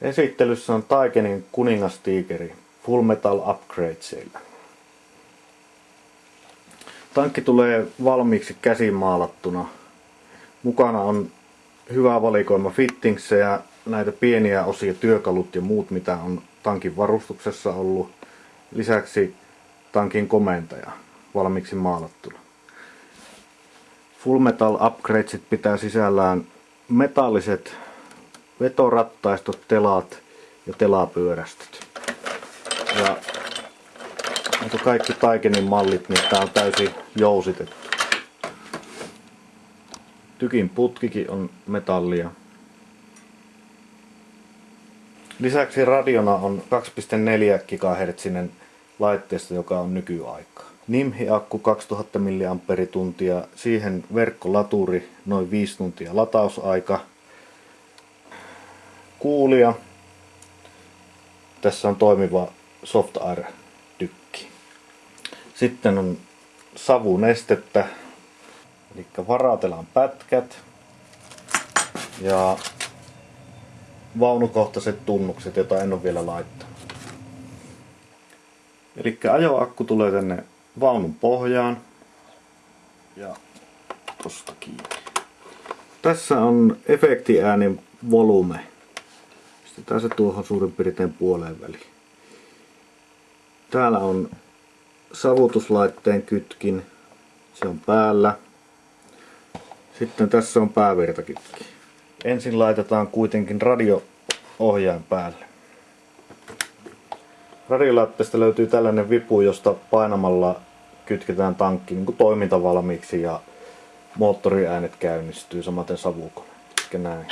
Esittelyssä on Taikenin kuningastiikeri Full Metal Upgradesilla. Tankki tulee valmiiksi käsimaalattuna. Mukana on hyvä valikoima fittingsejä, näitä pieniä osia, työkalut ja muut mitä on tankin varustuksessa ollut. Lisäksi tankin komentaja valmiiksi maalattuna. Full Metal Upgradesit pitää sisällään metalliset vetorattaistot, telat ja telapyörästöt. Ja niin kaikki Taikenin mallit, niin tää on täysin jousitettu. Tykin putkikin on metallia. Lisäksi radiona on 2,4 GHz laitteesta, joka on nykyaikaa. Nimhi-akku 2000 mAh, siihen verkkolaturi noin 5 tuntia latausaika. Kuulia. Tässä on toimiva Soft Air tykki. Sitten on savunestettä, eli varatelaan pätkät ja vaunukohtaiset tunnukset, joita en ole vielä laittanut. Eli ajoakku tulee tänne vaunun pohjaan ja tosta kiinni. Tässä on efektiäänin volume. Pistetään se tuohon suurin piirtein puoleen väliin. Täällä on savutuslaitteen kytkin. Se on päällä. Sitten tässä on päävirtakytki. Ensin laitetaan kuitenkin radio-ohjain päälle. Radiolaitteesta löytyy tällainen vipu, josta painamalla kytketään tankki niin toimintavalmiiksi ja moottoriäänet käynnistyy, samaten savukone. Näin.